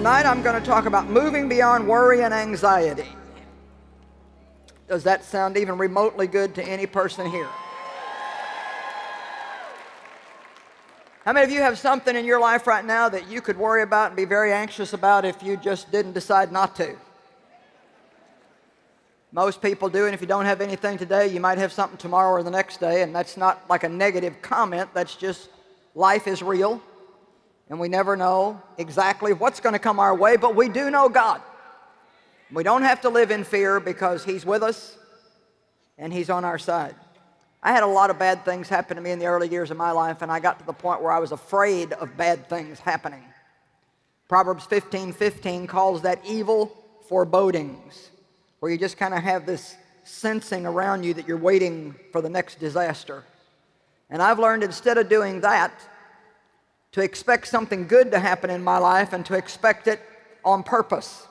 tonight I'm going to talk about moving beyond worry and anxiety. Does that sound even remotely good to any person here? How many of you have something in your life right now that you could worry about and be very anxious about if you just didn't decide not to? Most people do, and if you don't have anything today, you might have something tomorrow or the next day, and that's not like a negative comment. That's just life is real, and we never know exactly what's going to come our way, but we do know God. We don't have to live in fear because He's with us and He's on our side. I had a lot of bad things happen to me in the early years of my life, and I got to the point where I was afraid of bad things happening. Proverbs 15 15 calls that evil forebodings where you just kind of have this sensing around you that you're waiting for the next disaster. And I've learned instead of doing that, to expect something good to happen in my life and to expect it on purpose.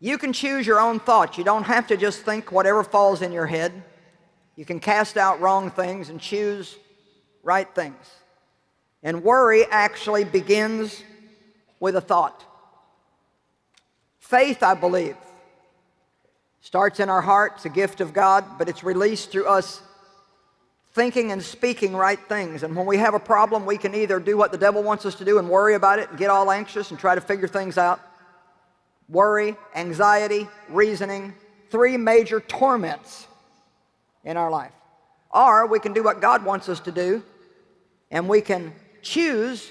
You can choose your own thoughts. You don't have to just think whatever falls in your head. You can cast out wrong things and choose right things. And worry actually begins with a thought. Faith, I believe, Starts in our heart, it's a gift of God, but it's released through us thinking and speaking right things. And when we have a problem, we can either do what the devil wants us to do and worry about it and get all anxious and try to figure things out. Worry, anxiety, reasoning, three major torments in our life. Or we can do what God wants us to do and we can choose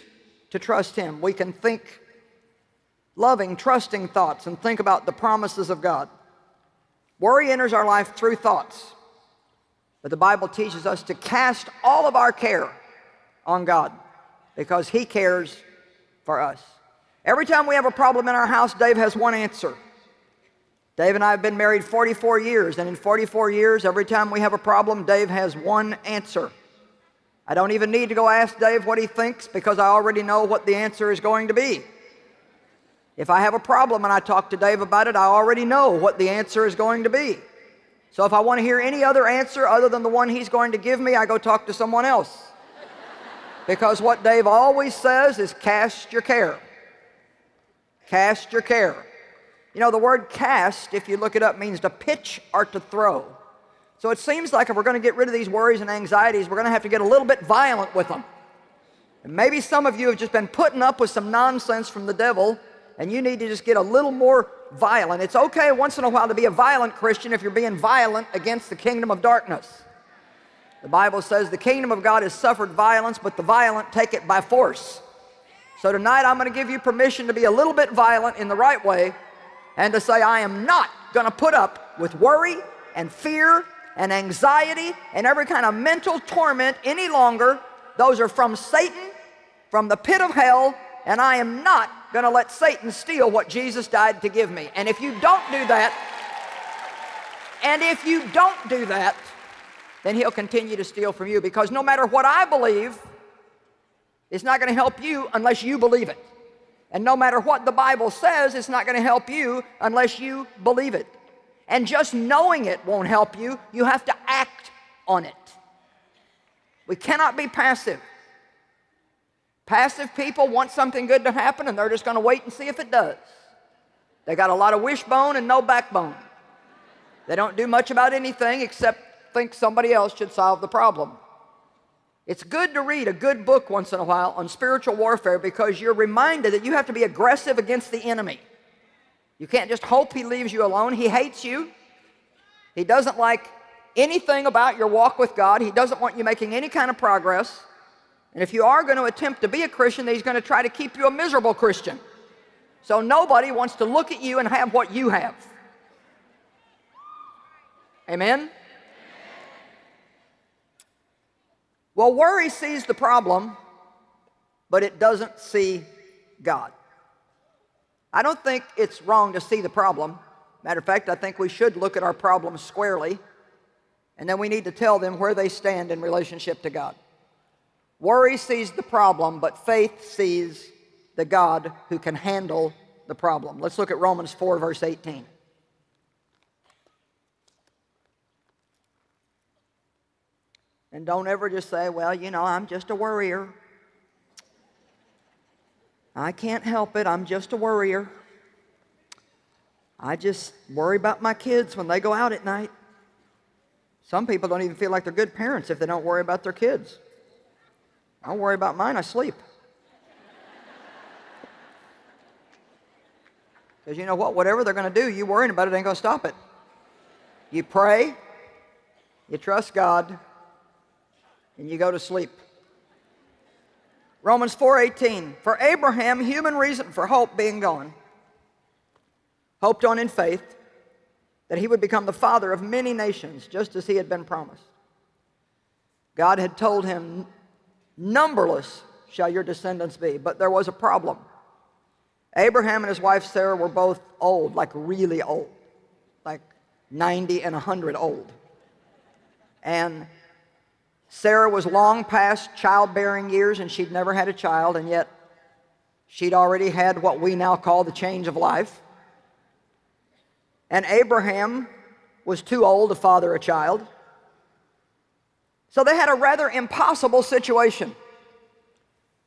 to trust Him. We can think loving, trusting thoughts and think about the promises of God. Worry enters our life through thoughts. But the Bible teaches us to cast all of our care on God because He cares for us. Every time we have a problem in our house, Dave has one answer. Dave and I have been married 44 years, and in 44 years, every time we have a problem, Dave has one answer. I don't even need to go ask Dave what he thinks because I already know what the answer is going to be. If I have a problem and I talk to Dave about it, I already know what the answer is going to be. So if I want to hear any other answer other than the one he's going to give me, I go talk to someone else. Because what Dave always says is cast your care. Cast your care. You know, the word cast, if you look it up, means to pitch or to throw. So it seems like if we're going to get rid of these worries and anxieties, we're going to have to get a little bit violent with them. And maybe some of you have just been putting up with some nonsense from the devil and you need to just get a little more violent. It's okay once in a while to be a violent Christian if you're being violent against the kingdom of darkness. The Bible says the kingdom of God has suffered violence, but the violent take it by force. So tonight I'm going to give you permission to be a little bit violent in the right way and to say, I am not going to put up with worry and fear and anxiety and every kind of mental torment any longer. Those are from Satan, from the pit of hell, and I am not going to let Satan steal what Jesus died to give me. And if you don't do that, and if you don't do that, then he'll continue to steal from you because no matter what I believe, it's not going to help you unless you believe it. And no matter what the Bible says, it's not going to help you unless you believe it. And just knowing it won't help you. You have to act on it. We cannot be passive. Passive people want something good to happen and they're just going to wait and see if it does. They got a lot of wishbone and no backbone. They don't do much about anything except think somebody else should solve the problem. It's good to read a good book once in a while on spiritual warfare because you're reminded that you have to be aggressive against the enemy. You can't just hope he leaves you alone. He hates you. He doesn't like anything about your walk with God. He doesn't want you making any kind of progress. And if you are going to attempt to be a Christian, he's going to try to keep you a miserable Christian. So nobody wants to look at you and have what you have. Amen? Well, worry sees the problem, but it doesn't see God. I don't think it's wrong to see the problem. Matter of fact, I think we should look at our problems squarely, and then we need to tell them where they stand in relationship to God. Worry sees the problem, but faith sees the God who can handle the problem. Let's look at Romans 4, verse 18. And don't ever just say, well, you know, I'm just a worrier. I can't help it. I'm just a worrier. I just worry about my kids when they go out at night. Some people don't even feel like they're good parents if they don't worry about their kids. I don't worry about mine, I sleep. Because you know what? Whatever they're going to do, you worrying about it ain't going to stop it. You pray, you trust God, and you go to sleep. Romans 4:18 For Abraham human reason for hope being gone hoped on in faith that he would become the father of many nations just as he had been promised. God had told him numberless shall your descendants be but there was a problem. Abraham and his wife Sarah were both old like really old like 90 and 100 old. And Sarah was long past childbearing years and she'd never had a child and yet she'd already had what we now call the change of life. And Abraham was too old to father a child. So they had a rather impossible situation.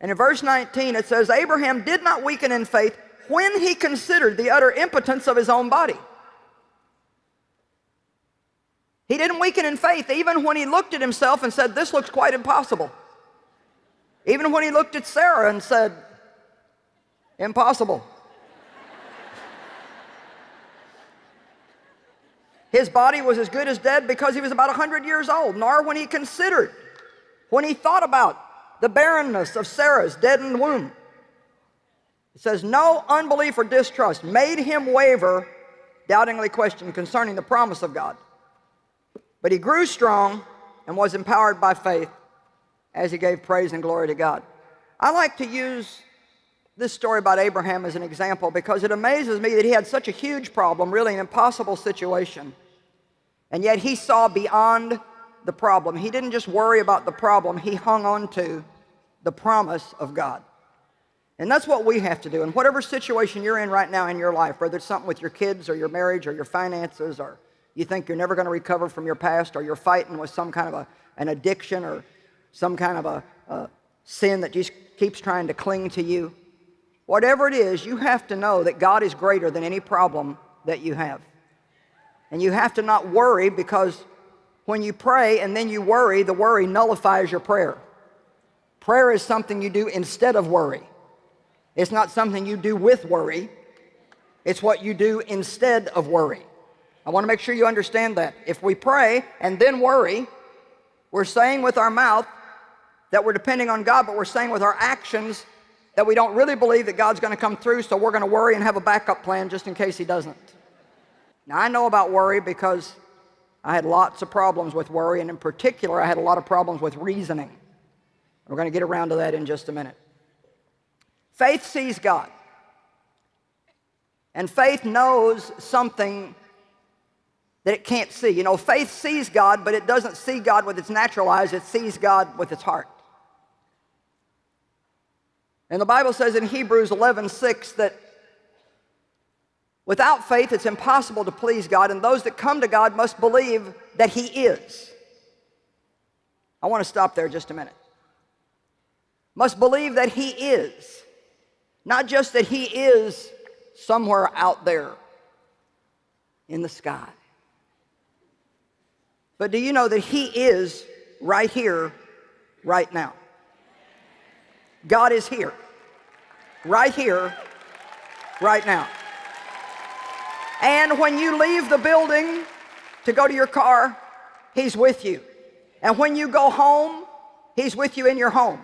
And in verse 19 it says, Abraham did not weaken in faith when he considered the utter impotence of his own body. He didn't weaken in faith even when he looked at himself and said, this looks quite impossible. Even when he looked at Sarah and said, impossible. His body was as good as dead because he was about 100 years old, nor when he considered, when he thought about the barrenness of Sarah's deadened womb. It says, no unbelief or distrust made him waver, doubtingly question concerning the promise of God. But he grew strong and was empowered by faith as he gave praise and glory to God. I like to use this story about Abraham as an example because it amazes me that he had such a huge problem, really an impossible situation. And yet he saw beyond the problem. He didn't just worry about the problem, he hung on to the promise of God. And that's what we have to do. In whatever situation you're in right now in your life, whether it's something with your kids or your marriage or your finances or you think you're never going to recover from your past or you're fighting with some kind of a, an addiction or some kind of a, a sin that just keeps trying to cling to you. Whatever it is, you have to know that God is greater than any problem that you have. And you have to not worry because when you pray and then you worry, the worry nullifies your prayer. Prayer is something you do instead of worry. It's not something you do with worry. It's what you do instead of worry. I want to make sure you understand that. If we pray and then worry, we're saying with our mouth that we're depending on God, but we're saying with our actions that we don't really believe that God's going to come through, so we're going to worry and have a backup plan just in case he doesn't. Now, I know about worry because I had lots of problems with worry, and in particular, I had a lot of problems with reasoning. We're going to get around to that in just a minute. Faith sees God. And faith knows something that it can't see. You know, faith sees God, but it doesn't see God with its natural eyes, it sees God with its heart. And the Bible says in Hebrews 11, 6 that without faith it's impossible to please God, and those that come to God must believe that He is. I want to stop there just a minute. Must believe that He is. Not just that He is somewhere out there in the sky. But do you know that He is right here, right now? God is here, right here, right now. And when you leave the building to go to your car, He's with you. And when you go home, He's with you in your home.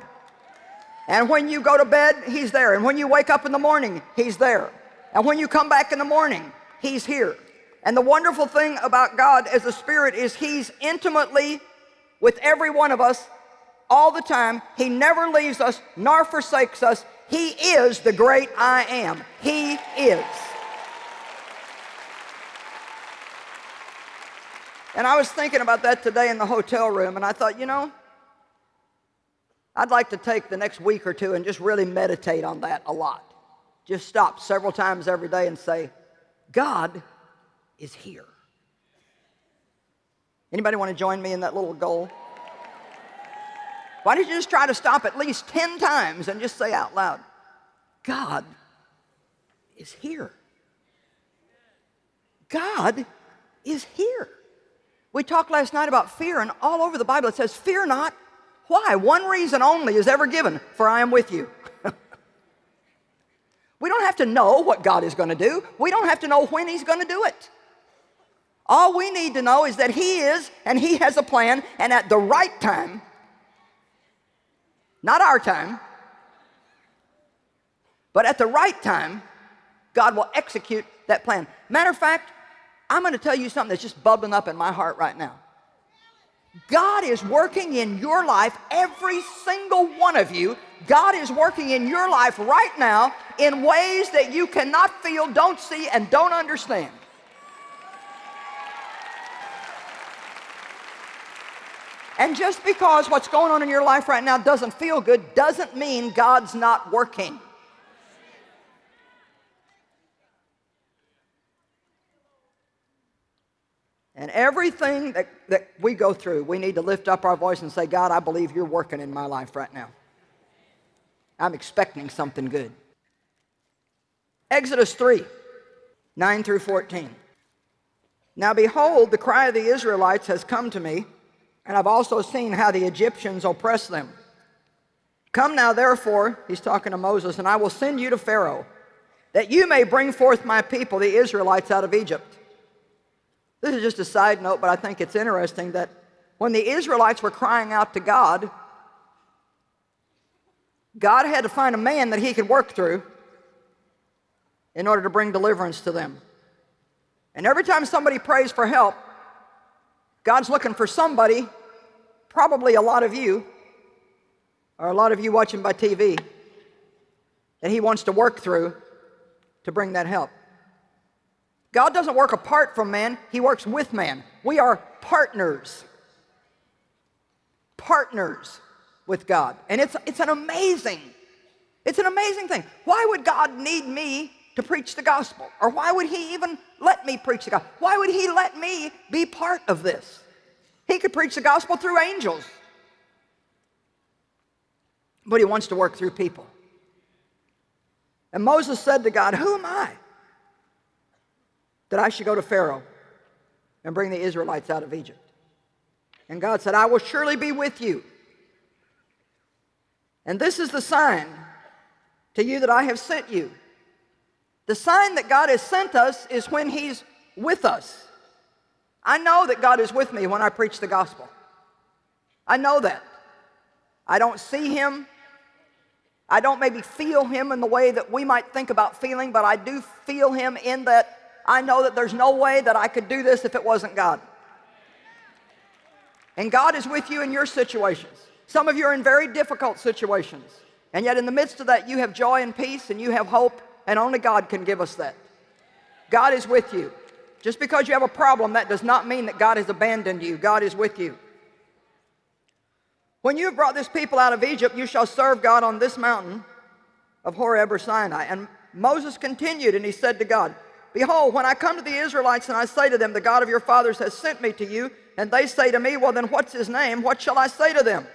And when you go to bed, He's there. And when you wake up in the morning, He's there. And when you come back in the morning, He's here. And the wonderful thing about God as a spirit is he's intimately with every one of us all the time. He never leaves us nor forsakes us. He is the great I am. He is. And I was thinking about that today in the hotel room, and I thought, you know, I'd like to take the next week or two and just really meditate on that a lot. Just stop several times every day and say, God is here. Anybody want to join me in that little goal? Why don't you just try to stop at least 10 times and just say out loud, God is here. God is here. We talked last night about fear, and all over the Bible it says, Fear not. Why? One reason only is ever given, for I am with you. we don't have to know what God is going to do, we don't have to know when He's going to do it. All we need to know is that He is, and He has a plan, and at the right time, not our time, but at the right time, God will execute that plan. Matter of fact, I'm going to tell you something that's just bubbling up in my heart right now. God is working in your life, every single one of you. God is working in your life right now in ways that you cannot feel, don't see, and don't understand. And just because what's going on in your life right now doesn't feel good doesn't mean God's not working. And everything that, that we go through, we need to lift up our voice and say, God, I believe you're working in my life right now. I'm expecting something good. Exodus 3 9 through 14. Now behold, the cry of the Israelites has come to me, and I've also seen how the Egyptians oppress them. Come now, therefore, he's talking to Moses, and I will send you to Pharaoh, that you may bring forth my people, the Israelites, out of Egypt. This is just a side note, but I think it's interesting that when the Israelites were crying out to God, God had to find a man that he could work through in order to bring deliverance to them. And every time somebody prays for help, God's looking for somebody, probably a lot of you, or a lot of you watching by TV, that he wants to work through to bring that help. God doesn't work apart from man, He works with man. We are partners. Partners with God. And it's, it's an amazing, it's an amazing thing. Why would God need me to preach the gospel? Or why would He even let me preach the gospel? Why would He let me be part of this? He could preach the gospel through angels. But He wants to work through people. And Moses said to God, Who am I? that I should go to Pharaoh and bring the Israelites out of Egypt. And God said, I will surely be with you. And this is the sign to you that I have sent you. The sign that God has sent us is when He's with us. I know that God is with me when I preach the gospel. I know that. I don't see Him. I don't maybe feel Him in the way that we might think about feeling, but I do feel Him in that I know that there's no way that I could do this if it wasn't God. And God is with you in your situations. Some of you are in very difficult situations. And yet in the midst of that, you have joy and peace and you have hope, and only God can give us that. God is with you. Just because you have a problem, that does not mean that God has abandoned you. God is with you. When you have brought this people out of Egypt, you shall serve God on this mountain of Horeb or Sinai. And Moses continued, and he said to God, Behold, when I come to the Israelites and I say to them, The God of your fathers has sent me to you, and they say to me, Well, then what's his name? What shall I say to them?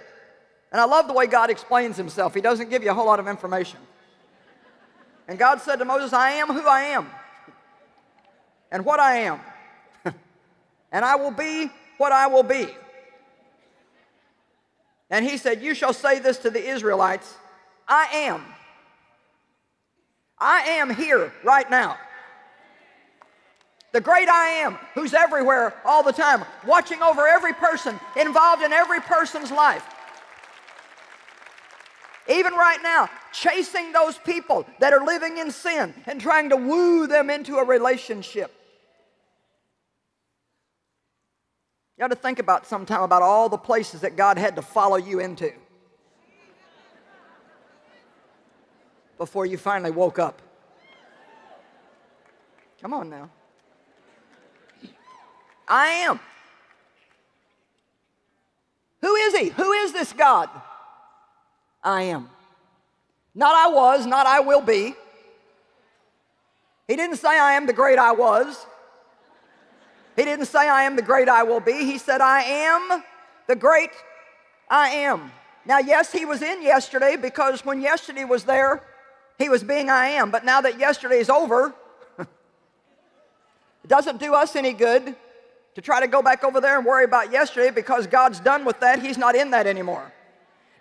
And I love the way God explains himself. He doesn't give you a whole lot of information. And God said to Moses, I am who I am, and what I am, and I will be what I will be. And he said, You shall say this to the Israelites I am. I am here right now the great I am, who's everywhere all the time, watching over every person, involved in every person's life. Even right now, chasing those people that are living in sin and trying to woo them into a relationship. You got to think about sometime about all the places that God had to follow you into before you finally woke up. Come on now. I am. Who is he? Who is this God? I am. Not I was, not I will be. He didn't say I am the great I was. He didn't say I am the great I will be. He said I am the great I am. Now, yes, he was in yesterday because when yesterday was there, he was being I am. But now that yesterday is over, it doesn't do us any good to try to go back over there and worry about yesterday because God's done with that. He's not in that anymore.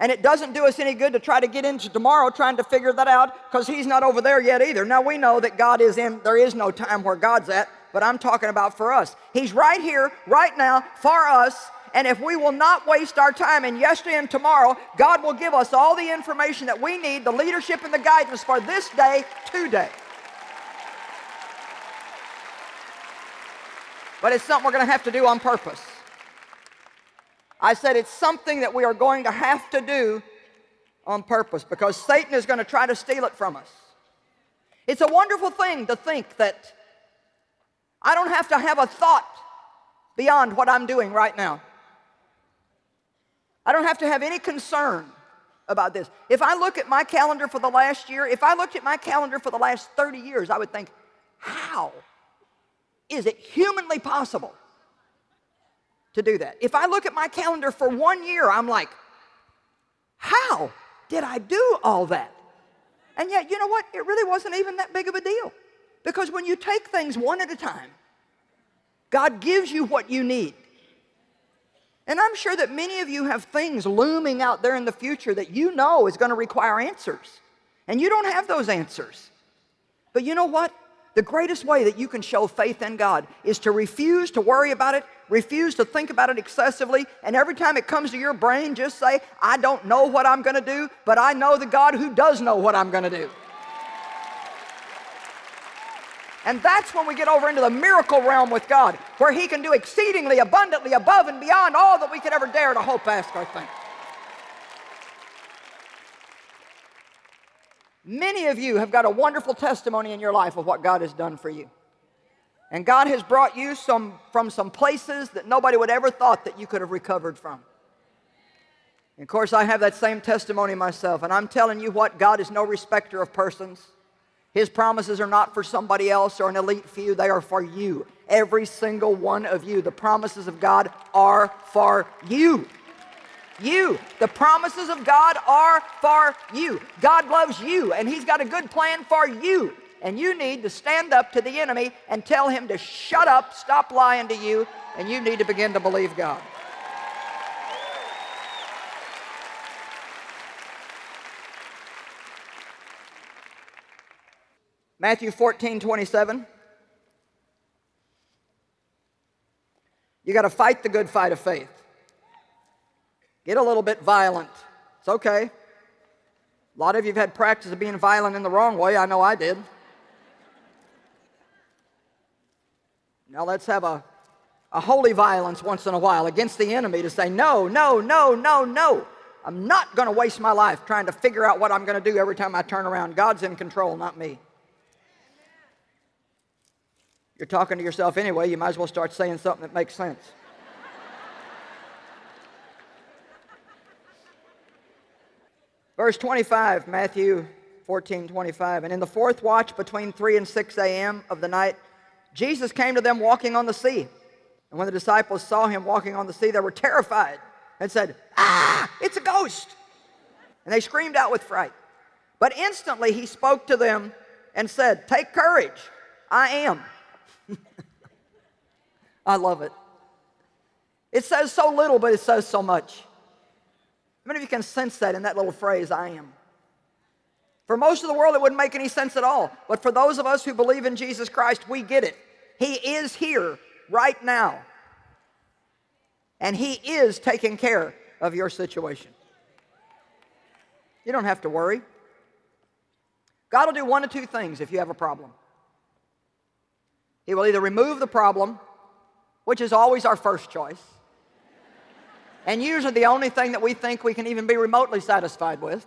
And it doesn't do us any good to try to get into tomorrow trying to figure that out because He's not over there yet either. Now we know that God is in, there is no time where God's at, but I'm talking about for us. He's right here, right now, for us. And if we will not waste our time in yesterday and tomorrow, God will give us all the information that we need, the leadership and the guidance for this day, today. But it's something we're going to have to do on purpose. I said it's something that we are going to have to do on purpose because Satan is going to try to steal it from us. It's a wonderful thing to think that I don't have to have a thought beyond what I'm doing right now. I don't have to have any concern about this. If I look at my calendar for the last year, if I looked at my calendar for the last 30 years, I would think, how is it humanly possible to do that? If I look at my calendar for one year, I'm like, how did I do all that? And yet, you know what? It really wasn't even that big of a deal. Because when you take things one at a time, God gives you what you need. And I'm sure that many of you have things looming out there in the future that you know is going to require answers. And you don't have those answers. But you know what? The greatest way that you can show faith in God is to refuse to worry about it, refuse to think about it excessively, and every time it comes to your brain, just say, I don't know what I'm going to do, but I know the God who does know what I'm going to do. And that's when we get over into the miracle realm with God, where He can do exceedingly abundantly above and beyond all that we could ever dare to hope, ask, or think. Many of you have got a wonderful testimony in your life of what God has done for you. And God has brought you some, from some places that nobody would ever thought that you could have recovered from. And of course, I have that same testimony myself. And I'm telling you what, God is no respecter of persons. His promises are not for somebody else or an elite few, they are for you. Every single one of you. The promises of God are for you. You. The promises of God are for you. God loves you, and He's got a good plan for you. And you need to stand up to the enemy and tell him to shut up, stop lying to you, and you need to begin to believe God. Matthew 14, 27. You got to fight the good fight of faith. Get a little bit violent. It's okay. A lot of you have had practice of being violent in the wrong way. I know I did. Now let's have a, a holy violence once in a while against the enemy to say, no, no, no, no, no. I'm not going to waste my life trying to figure out what I'm going to do every time I turn around. God's in control, not me. You're talking to yourself anyway, you might as well start saying something that makes sense. Verse 25, Matthew 14, 25. And in the fourth watch between 3 and 6 a.m. of the night, Jesus came to them walking on the sea. And when the disciples saw him walking on the sea, they were terrified and said, Ah, it's a ghost. And they screamed out with fright. But instantly he spoke to them and said, Take courage, I am. I love it. It says so little, but it says so much. How many of you can sense that in that little phrase, I am? For most of the world, it wouldn't make any sense at all. But for those of us who believe in Jesus Christ, we get it. He is here right now. And He is taking care of your situation. You don't have to worry. God will do one of two things if you have a problem. He will either remove the problem, which is always our first choice, and usually the only thing that we think we can even be remotely satisfied with.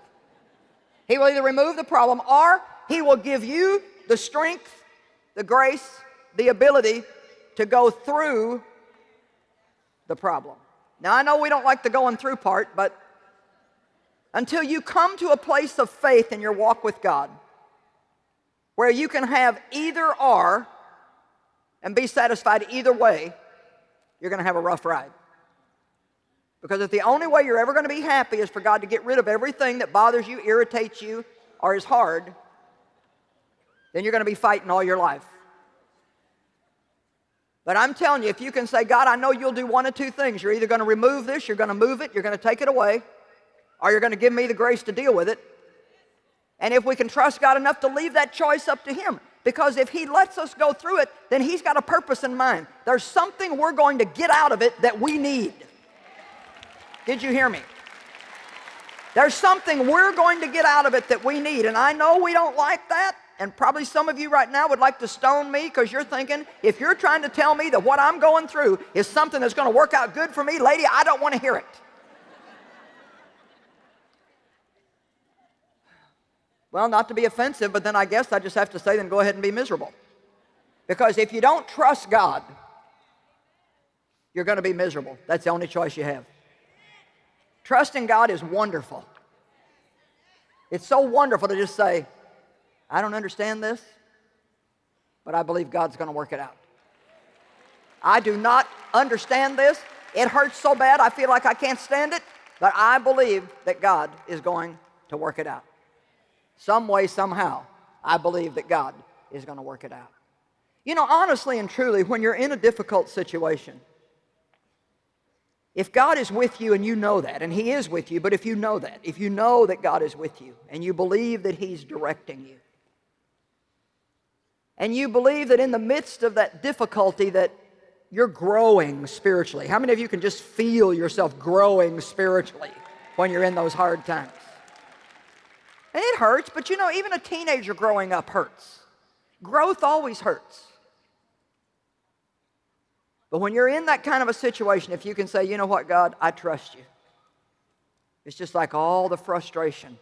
He will either remove the problem or He will give you the strength, the grace, the ability to go through the problem. Now, I know we don't like the going through part, but until you come to a place of faith in your walk with God, where you can have either or and be satisfied either way, you're going to have a rough ride. Because if the only way you're ever going to be happy is for God to get rid of everything that bothers you, irritates you, or is hard, then you're going to be fighting all your life. But I'm telling you, if you can say, God, I know you'll do one of two things. You're either going to remove this, you're going to move it, you're going to take it away, or you're going to give me the grace to deal with it. And if we can trust God enough to leave that choice up to Him, because if He lets us go through it, then He's got a purpose in mind. There's something we're going to get out of it that we need. Did you hear me? There's something we're going to get out of it that we need. And I know we don't like that. And probably some of you right now would like to stone me because you're thinking, if you're trying to tell me that what I'm going through is something that's going to work out good for me, lady, I don't want to hear it. Well, not to be offensive, but then I guess I just have to say, then go ahead and be miserable. Because if you don't trust God, you're going to be miserable. That's the only choice you have. Trusting God is wonderful. It's so wonderful to just say, I don't understand this, but I believe God's going to work it out. I do not understand this. It hurts so bad, I feel like I can't stand it, but I believe that God is going to work it out. Some way, somehow, I believe that God is going to work it out. You know, honestly and truly, when you're in a difficult situation, if God is with you and you know that, and He is with you, but if you know that, if you know that God is with you and you believe that He's directing you, and you believe that in the midst of that difficulty that you're growing spiritually. How many of you can just feel yourself growing spiritually when you're in those hard times? And it hurts, but you know, even a teenager growing up hurts. Growth always hurts. But when you're in that kind of a situation, if you can say, you know what, God, I trust you, it's just like all the frustration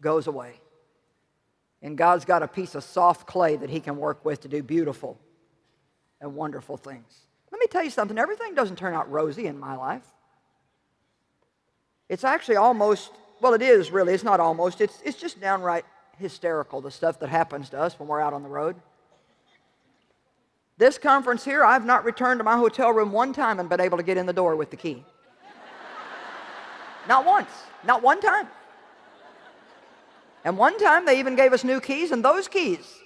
goes away. And God's got a piece of soft clay that He can work with to do beautiful and wonderful things. Let me tell you something everything doesn't turn out rosy in my life. It's actually almost, well, it is really, it's not almost, it's, it's just downright hysterical, the stuff that happens to us when we're out on the road. This conference here, I've not returned to my hotel room one time and been able to get in the door with the key. not once, not one time. And one time they even gave us new keys, and those keys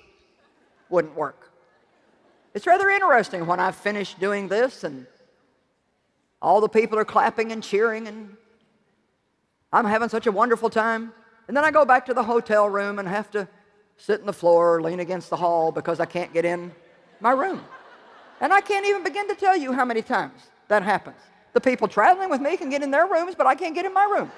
wouldn't work. It's rather interesting when I finished doing this and all the people are clapping and cheering and I'm having such a wonderful time. And then I go back to the hotel room and have to sit in the floor, lean against the hall because I can't get in my room. And I can't even begin to tell you how many times that happens. The people traveling with me can get in their rooms, but I can't get in my room.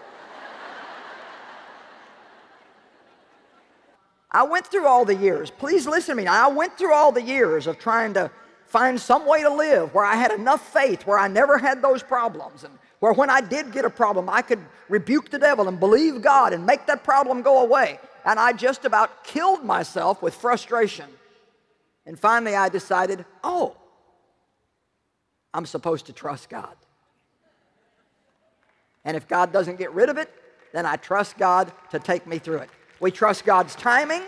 I went through all the years. Please listen to me. I went through all the years of trying to find some way to live where I had enough faith, where I never had those problems, and where when I did get a problem, I could rebuke the devil and believe God and make that problem go away. And I just about killed myself with frustration. And finally, I decided, oh, I'm supposed to trust God. And if God doesn't get rid of it, then I trust God to take me through it. We trust God's timing.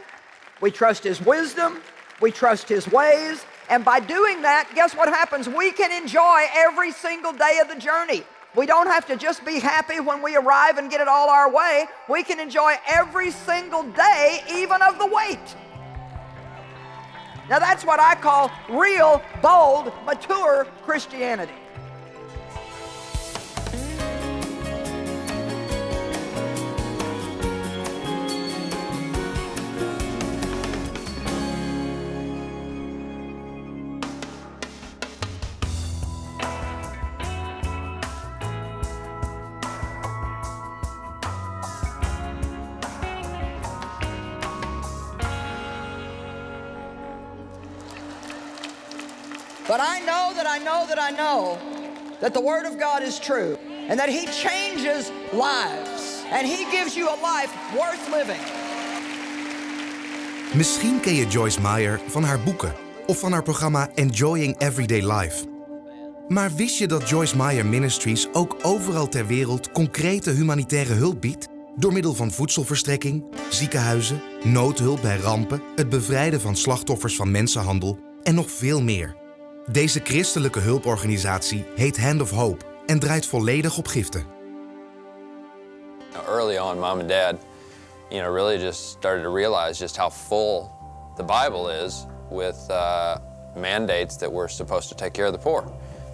We trust His wisdom. We trust His ways. And by doing that, guess what happens? We can enjoy every single day of the journey. We don't have to just be happy when we arrive and get it all our way. We can enjoy every single day, even of the wait. Now that's what I call real, bold, mature Christianity. I know that I know that the Word of God is true and that He changes lives and He gives you a life worth living. Misschien ken je Joyce Meyer van haar boeken of van haar programma Enjoying Everyday Life. Maar wist je dat Joyce Meyer Ministries ook overal ter wereld concrete humanitaire hulp biedt? Door middel van voedselverstrekking, ziekenhuizen, noodhulp bij rampen, het bevrijden van slachtoffers van mensenhandel en nog veel meer. Deze christelijke hulporganisatie heet Hand of Hope en draait volledig op giften. Early on, mom and dad, you know, really just started to realize just how full the Bible is with uh, mandates that we're supposed to take care of the poor.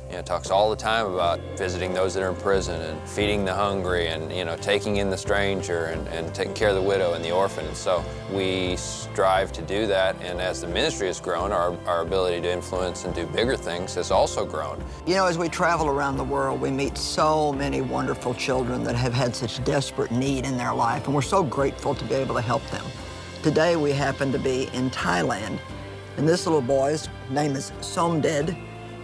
You know, talks all the time about visiting those that are in prison and feeding the hungry and, you know, taking in the stranger and, and taking care of the widow and the orphan. And so we strive to do that. And as the ministry has grown, our, our ability to influence and do bigger things has also grown. You know, as we travel around the world, we meet so many wonderful children that have had such desperate need in their life, and we're so grateful to be able to help them. Today, we happen to be in Thailand, and this little boy's name is Somded,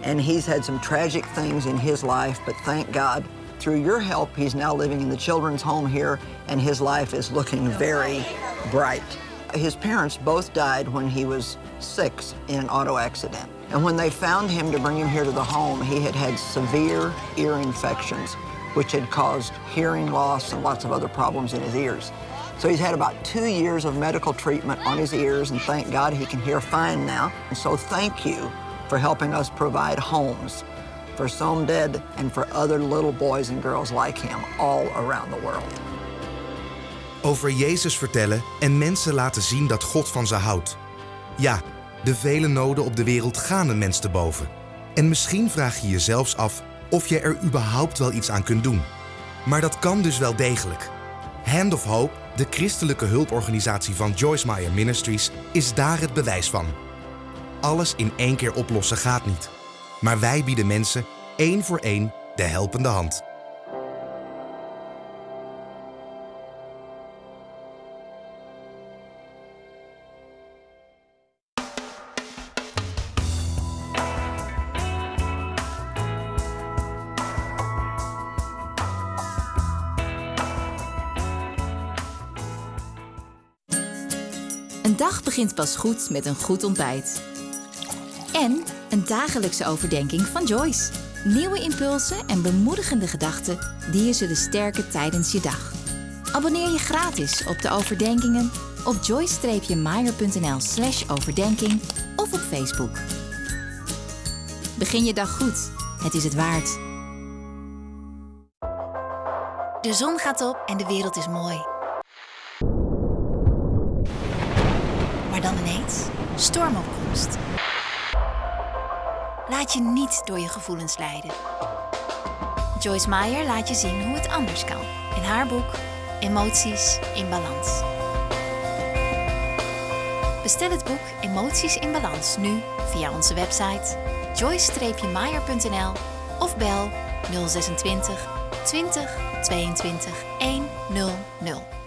and he's had some tragic things in his life, but thank God, through your help, he's now living in the children's home here, and his life is looking very bright. His parents both died when he was six in an auto accident. And when they found him to bring him here to the home, he had had severe ear infections, which had caused hearing loss and lots of other problems in his ears. So he's had about two years of medical treatment on his ears, and thank God he can hear fine now. And so thank you for helping us provide homes for Somded and for other little boys and girls like him all around the world. Over Jezus vertellen en mensen laten zien dat God van ze houdt. Ja, de vele noden op de wereld gaan een mens te boven. En misschien vraag je je zelfs af of je er überhaupt wel iets aan kunt doen. Maar dat kan dus wel degelijk. Hand of Hope, de christelijke hulporganisatie van Joyce Meyer Ministries, is daar het bewijs van. Alles in één keer oplossen gaat niet. Maar wij bieden mensen één voor één de helpende hand. Een dag begint pas goed met een goed ontbijt. En een dagelijkse overdenking van Joyce. Nieuwe impulsen en bemoedigende gedachten die je zullen sterken tijdens je dag. Abonneer je gratis op de overdenkingen op joyce-meyer.nl slash overdenking of op Facebook. Begin je dag goed. Het is het waard. De zon gaat op en de wereld is mooi. Maar dan ineens stormopkomst. Laat je niet door je gevoelens leiden. Joyce Meyer laat je zien hoe het anders kan in haar boek Emoties in Balans. Bestel het boek Emoties in Balans nu via onze website joyce-meyer.nl of bel 026 20 22 100.